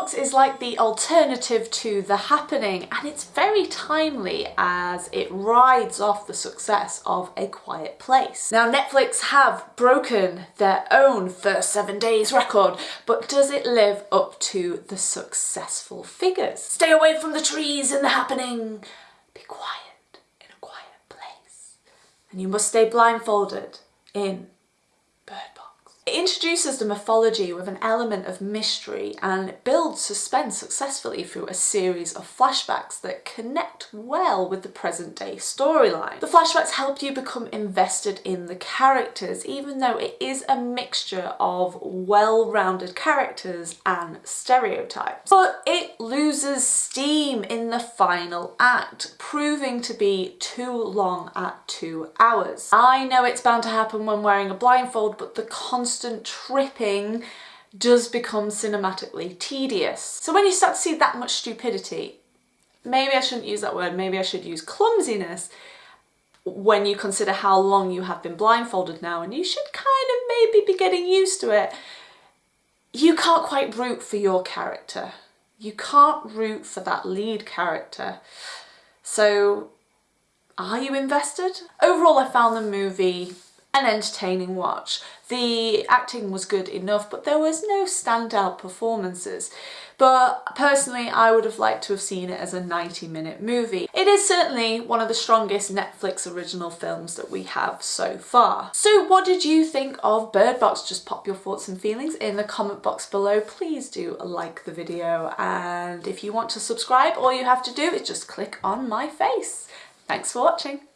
Box is like the alternative to The Happening and it's very timely as it rides off the success of A Quiet Place. Now Netflix have broken their own first seven days record but does it live up to the successful figures? Stay away from the trees in The Happening. Be quiet in a quiet place. And you must stay blindfolded in introduces the mythology with an element of mystery and builds suspense successfully through a series of flashbacks that connect well with the present day storyline. The flashbacks help you become invested in the characters even though it is a mixture of well-rounded characters and stereotypes. But it loses steam in the final act, proving to be too long at two hours. I know it's bound to happen when wearing a blindfold but the constant tripping does become cinematically tedious. So when you start to see that much stupidity, maybe I shouldn't use that word, maybe I should use clumsiness, when you consider how long you have been blindfolded now and you should kind of maybe be getting used to it, you can't quite root for your character. You can't root for that lead character. So are you invested? Overall, I found the movie an entertaining watch. The acting was good enough, but there was no standout performances. But personally, I would have liked to have seen it as a 90 minute movie. It is certainly one of the strongest Netflix original films that we have so far. So what did you think of Bird Box? Just pop your thoughts and feelings in the comment box below. Please do like the video and if you want to subscribe, all you have to do is just click on my face. Thanks for watching.